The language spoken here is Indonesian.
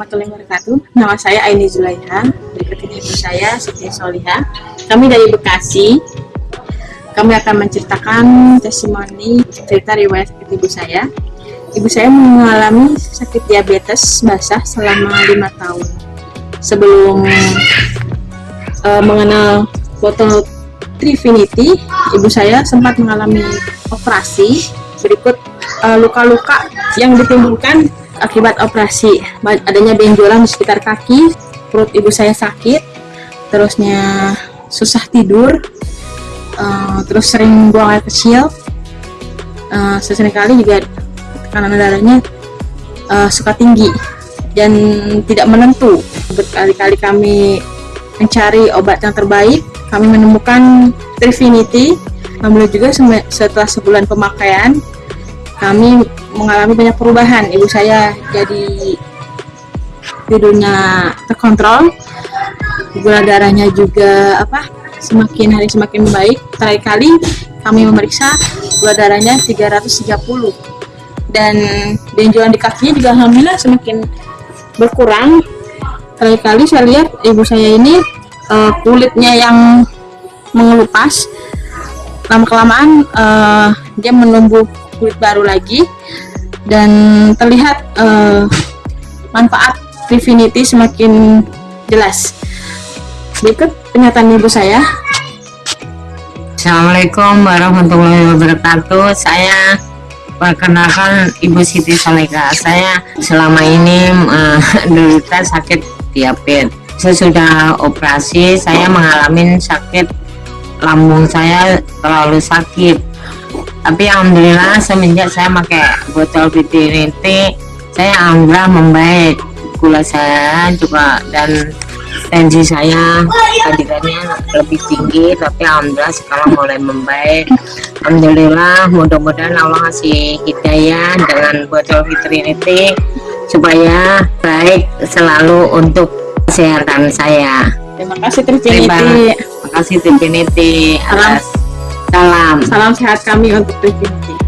warahmatullahi wabarakatuh. Nama saya Aini Zulaiha. Berikut ini ibu saya Siti Soliha. Kami dari Bekasi. Kami akan menceritakan testimoni cerita riwayat ibu saya. Ibu saya mengalami sakit diabetes basah selama lima tahun. Sebelum uh, mengenal botol Trifinity, ibu saya sempat mengalami operasi. Berikut eh, luka-luka uh, yang ditimbulkan akibat operasi adanya benjolan di sekitar kaki perut ibu saya sakit terusnya susah tidur uh, terus sering buang air kecil uh, sesekali juga tekanan darahnya uh, suka tinggi dan tidak menentu. Berkali-kali kami mencari obat yang terbaik kami menemukan Trifinity Alhamdulillah juga setelah sebulan pemakaian kami mengalami banyak perubahan. Ibu saya jadi tidurnya terkontrol gula darahnya juga apa semakin hari semakin baik. Terakhir kali kami memeriksa gula darahnya 330 dan benjolan di kakinya juga alhamdulillah semakin berkurang. Terakhir kali saya lihat ibu saya ini uh, kulitnya yang mengelupas. Lama kelamaan uh, dia menumbuh kulit baru lagi dan terlihat uh, manfaat Trifinity semakin jelas. Berikut pernyataan ibu saya. Assalamualaikum warahmatullahi wabarakatuh. Saya perkenalkan Ibu Siti Saleka. Saya selama ini menderita uh, sakit diabetes. Sesudah operasi saya mengalami sakit lambung saya terlalu sakit tapi alhamdulillah semenjak saya pakai botol vitality saya alhamdulillah membaik. Gula saya juga dan tensi saya tadinya lebih tinggi tapi alhamdulillah sekarang mulai membaik. Alhamdulillah mudah-mudahan Allah kasih hidayah dengan botol vitality supaya baik selalu untuk kesehatan saya. Terima kasih Trifinity terima kasih Trifinity atas Salam. Salam sehat kami untuk Trifinity.